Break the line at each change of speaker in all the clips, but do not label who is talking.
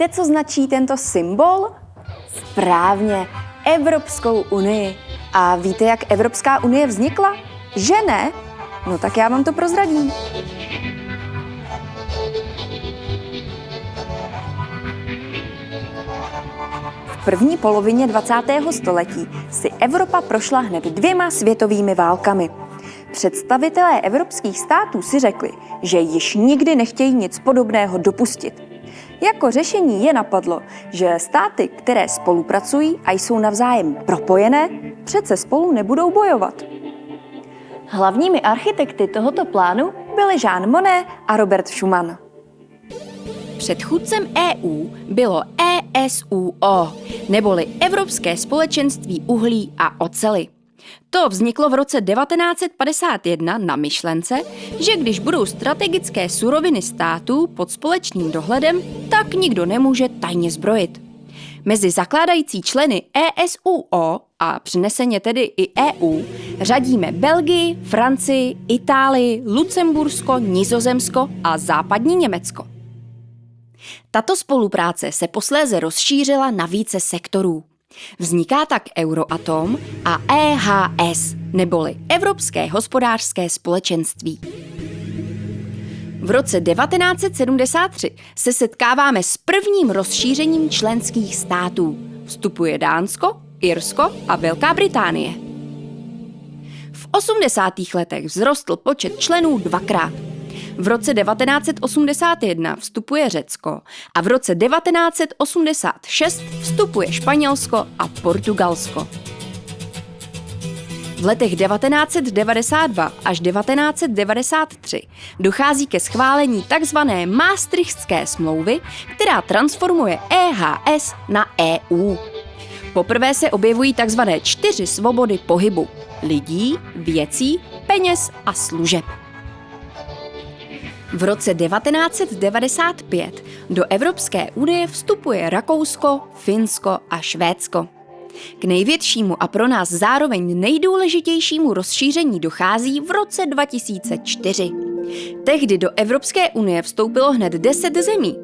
Víte, co značí tento symbol? Správně, Evropskou unii. A víte, jak Evropská unie vznikla? Že ne? No tak já vám to prozradím. V první polovině 20. století si Evropa prošla hned dvěma světovými válkami. Představitelé evropských států si řekli, že již nikdy nechtějí nic podobného dopustit. Jako řešení je napadlo, že státy, které spolupracují a jsou navzájem propojené, přece spolu nebudou bojovat. Hlavními architekty tohoto plánu byli Jean Monnet a Robert Schuman.
Předchůdcem EU bylo ESUO, neboli Evropské společenství uhlí a ocely. To vzniklo v roce 1951 na myšlence, že když budou strategické suroviny států pod společným dohledem, tak nikdo nemůže tajně zbrojit. Mezi zakládající členy ESUO a přeneseně tedy i EU řadíme Belgii, Francii, Itálii, Lucembursko, Nizozemsko a západní Německo. Tato spolupráce se posléze rozšířila na více sektorů. Vzniká tak Euroatom a EHS, neboli Evropské hospodářské společenství. V roce 1973 se setkáváme s prvním rozšířením členských států. Vstupuje Dánsko, Irsko a Velká Británie. V 80. letech vzrostl počet členů dvakrát – v roce 1981 vstupuje Řecko a v roce 1986 vstupuje Španělsko a Portugalsko. V letech 1992 až 1993 dochází ke schválení tzv. Maastrichtské smlouvy, která transformuje EHS na EU. Poprvé se objevují tzv. čtyři svobody pohybu lidí, věcí, peněz a služeb. V roce 1995 do Evropské unie vstupuje Rakousko, Finsko a Švédsko. K největšímu a pro nás zároveň nejdůležitějšímu rozšíření dochází v roce 2004. Tehdy do Evropské unie vstoupilo hned 10 zemí.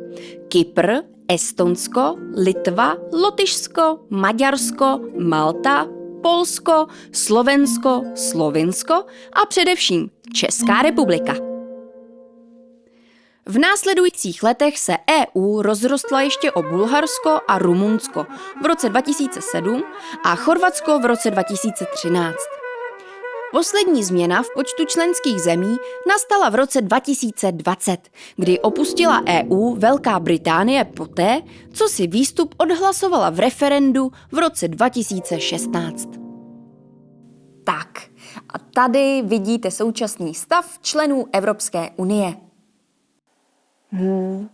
Kypr, Estonsko, Litva, Lotyšsko, Maďarsko, Malta, Polsko, Slovensko, Slovinsko a především Česká republika. V následujících letech se EU rozrostla ještě o Bulharsko a Rumunsko v roce 2007 a Chorvatsko v roce 2013. Poslední změna v počtu členských zemí nastala v roce 2020, kdy opustila EU Velká Británie poté, co si výstup odhlasovala v referendu v roce 2016.
Tak, a tady vidíte současný stav členů Evropské unie. Hmm.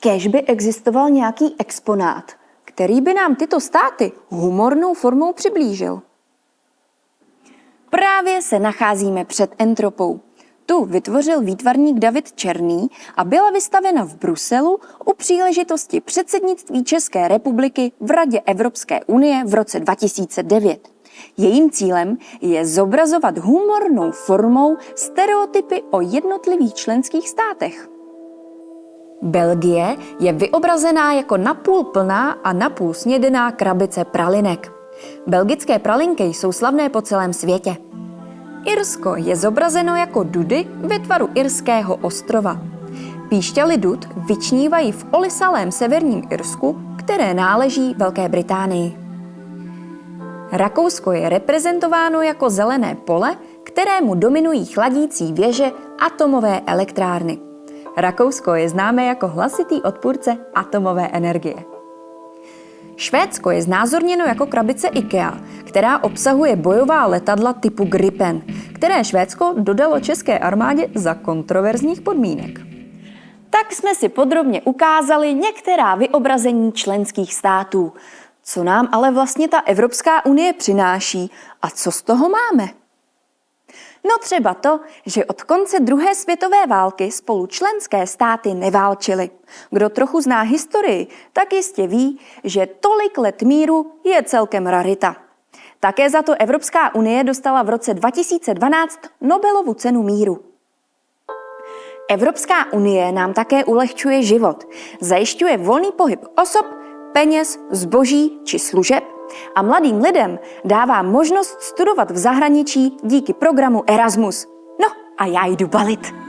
Kež by existoval nějaký exponát, který by nám tyto státy humornou formou přiblížil. Právě se nacházíme před entropou. Tu vytvořil výtvarník David Černý a byla vystavena v Bruselu u příležitosti předsednictví České republiky v Radě Evropské unie v roce 2009. Jejím cílem je zobrazovat humornou formou stereotypy o jednotlivých členských státech. Belgie je vyobrazená jako napůl plná a napůl snědená krabice pralinek. Belgické pralinky jsou slavné po celém světě. Irsko je zobrazeno jako dudy ve tvaru irského ostrova. Píšťaly dud vyčnívají v olisalém severním Irsku, které náleží Velké Británii. Rakousko je reprezentováno jako zelené pole, kterému dominují chladící věže atomové elektrárny. Rakousko je známé jako hlasitý odpůrce atomové energie. Švédsko je znázorněno jako krabice IKEA, která obsahuje bojová letadla typu Gripen, které Švédsko dodalo české armádě za kontroverzních podmínek. Tak jsme si podrobně ukázali některá vyobrazení členských států. Co nám ale vlastně ta Evropská unie přináší a co z toho máme? No třeba to, že od konce druhé světové války spolu členské státy neválčily. Kdo trochu zná historii, tak jistě ví, že tolik let míru je celkem rarita. Také za to Evropská unie dostala v roce 2012 Nobelovu cenu míru. Evropská unie nám také ulehčuje život. Zajišťuje volný pohyb osob, peněz, zboží či služeb a mladým lidem dává možnost studovat v zahraničí díky programu Erasmus. No a já jdu balit.